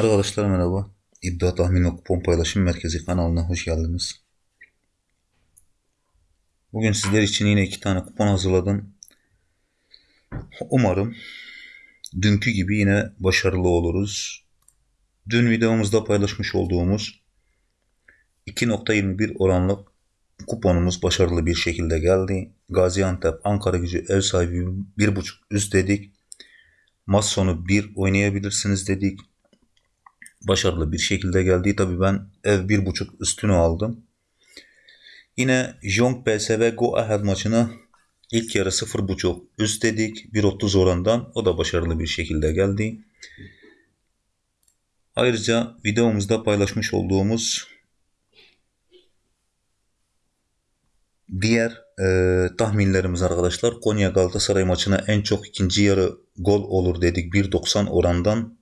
Arkadaşlar merhaba. İddia tahmin ve kupon paylaşım merkezi kanalına hoş geldiniz. Bugün sizler için yine iki tane kupon hazırladım. Umarım dünkü gibi yine başarılı oluruz. Dün videomuzda paylaşmış olduğumuz 2.21 oranlık kuponumuz başarılı bir şekilde geldi. Gaziantep Ankara gücü ev sahibi 1.5 üst dedik. Maç sonu 1 oynayabilirsiniz dedik başarılı bir şekilde geldi. Tabi ben ev bir buçuk üstünü aldım. Yine Jong PSV Go Ahead maçına ilk yarı 0.5 üst dedik. 1.30 orandan o da başarılı bir şekilde geldi. Ayrıca videomuzda paylaşmış olduğumuz diğer e, tahminlerimiz arkadaşlar Konya Galatasaray maçına en çok ikinci yarı gol olur dedik 1.90 orandan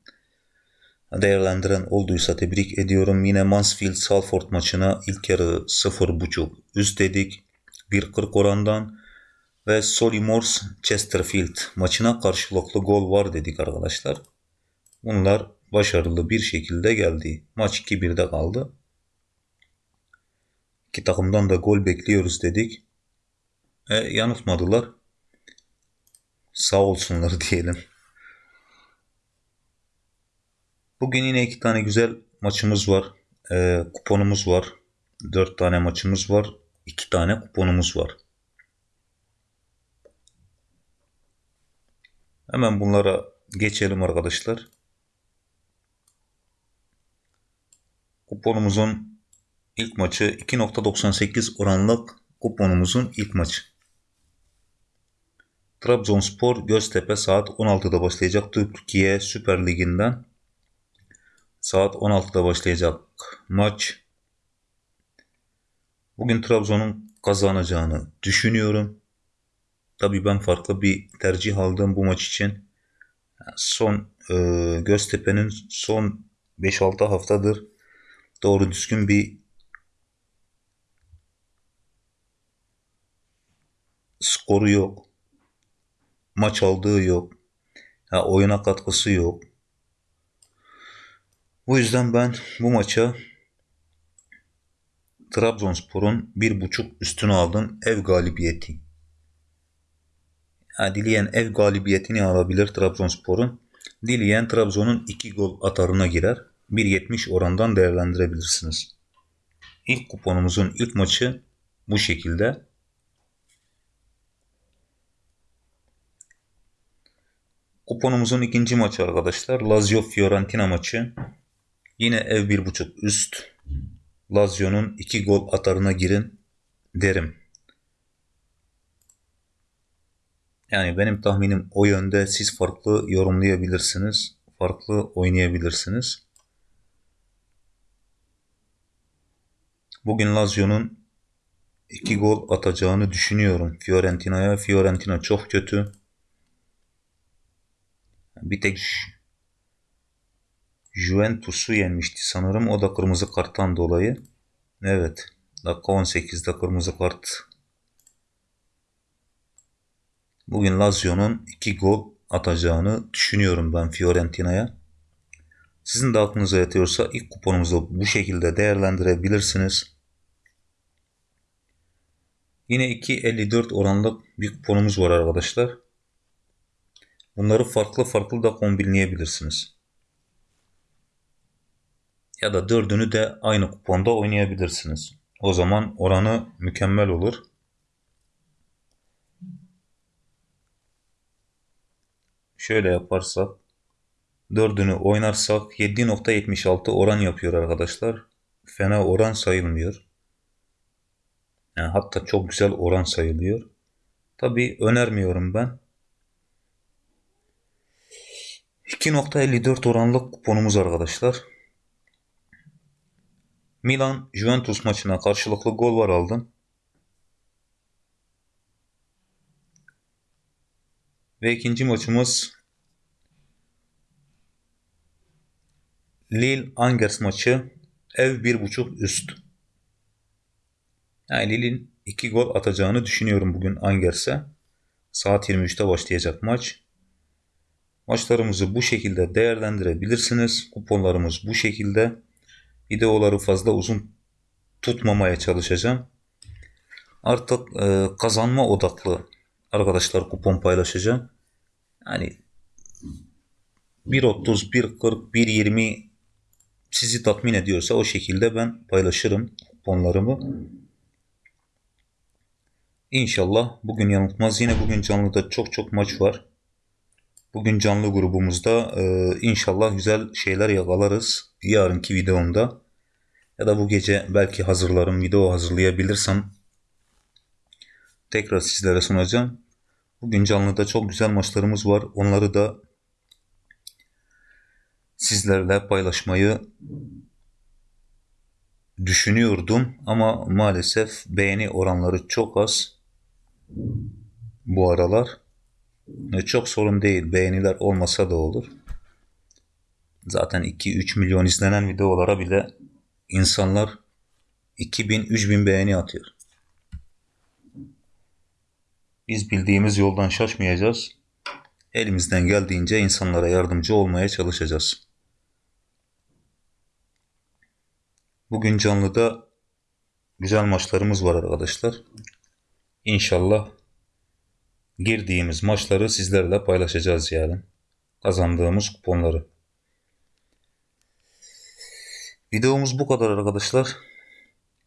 değerlendiren olduysa tebrik ediyorum. Yine Mansfield Salford maçına ilk yarı 0.5 üst dedik 1.40 orandan ve Solimors Chesterfield maçına karşılıklı gol var dedik arkadaşlar. Bunlar başarılı bir şekilde geldi. Maç 2-1'de kaldı. İki takımdan da gol bekliyoruz dedik. E, yanıltmadılar. Sağ olsunlar diyelim. Bugün yine iki tane güzel maçımız var. E, kuponumuz var. Dört tane maçımız var. iki tane kuponumuz var. Hemen bunlara geçelim arkadaşlar. Kuponumuzun ilk maçı 2.98 oranlık kuponumuzun ilk maçı. Trabzonspor Göztepe saat 16'da başlayacak Türkiye Süper Ligi'nden Saat 16'da başlayacak maç. Bugün Trabzon'un kazanacağını düşünüyorum. Tabii ben farklı bir tercih aldım bu maç için. Son e, Göztepe'nin son 5-6 haftadır doğru düzgün bir skoru yok. Maç aldığı yok. Ha, oyuna katkısı yok. Bu yüzden ben bu maça Trabzonspor'un bir buçuk üstünü aldım ev galibiyeti. Yani dileyen ev galibiyetini alabilir Trabzonspor'un. Dileyen Trabzon'un iki gol atarına girer. 1.70 orandan değerlendirebilirsiniz. İlk kuponumuzun ilk maçı bu şekilde. Kuponumuzun ikinci maçı arkadaşlar Lazio Fiorentina maçı. Yine ev bir buçuk üst. Lazio'nun iki gol atarına girin derim. Yani benim tahminim o yönde siz farklı yorumlayabilirsiniz. Farklı oynayabilirsiniz. Bugün Lazio'nun iki gol atacağını düşünüyorum Fiorentina'ya. Fiorentina çok kötü. Bir tek Juventus'u yenmişti sanırım. O da kırmızı karttan dolayı. Evet. Dakika 18'de kırmızı kart. Bugün Lazio'nun 2 gol atacağını düşünüyorum ben Fiorentina'ya. Sizin de aklınıza yatıyorsa ilk kuponumuzu bu şekilde değerlendirebilirsiniz. Yine 2.54 oranlı bir kuponumuz var arkadaşlar. Bunları farklı farklı da kombinleyebilirsiniz ya da dördünü de aynı kuponda oynayabilirsiniz. O zaman oranı mükemmel olur. Şöyle yaparsak dördünü oynarsak 7.76 oran yapıyor arkadaşlar. Fena oran sayılmıyor. Yani hatta çok güzel oran sayılıyor. Tabi önermiyorum ben. 2.54 oranlık kuponumuz arkadaşlar. Milan Juventus maçına karşılıklı gol var aldım. Ve ikinci maçımız Lille Angers maçı ev 1.5 üst. Yani Lille'in 2 gol atacağını düşünüyorum bugün Angers'e. Saat 23'te başlayacak maç. Maçlarımızı bu şekilde değerlendirebilirsiniz. Kuponlarımız bu şekilde. Videoları fazla uzun tutmamaya çalışacağım. Artık e, kazanma odaklı arkadaşlar kupon paylaşacağım. Yani 1.30, 1.40, 1.20 sizi tatmin ediyorsa o şekilde ben paylaşırım kuponlarımı. İnşallah bugün yanıltmaz. Yine bugün canlıda çok çok maç var. Bugün canlı grubumuzda e, inşallah güzel şeyler yakalarız. Yarınki videomda ya da bu gece belki hazırlarım video hazırlayabilirsem tekrar sizlere sunacağım. Bugün canlıda çok güzel maçlarımız var. Onları da sizlerle paylaşmayı düşünüyordum ama maalesef beğeni oranları çok az bu aralar. Çok sorun değil. Beğeniler olmasa da olur. Zaten 2-3 milyon izlenen videolara bile insanlar 2000-3000 beğeni atıyor. Biz bildiğimiz yoldan şaşmayacağız. Elimizden geldiğince insanlara yardımcı olmaya çalışacağız. Bugün canlıda güzel maçlarımız var arkadaşlar. İnşallah girdiğimiz maçları sizlerle paylaşacağız yani. Kazandığımız kuponları. Videomuz bu kadar arkadaşlar.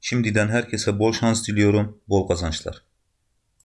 Şimdiden herkese bol şans diliyorum, bol kazançlar.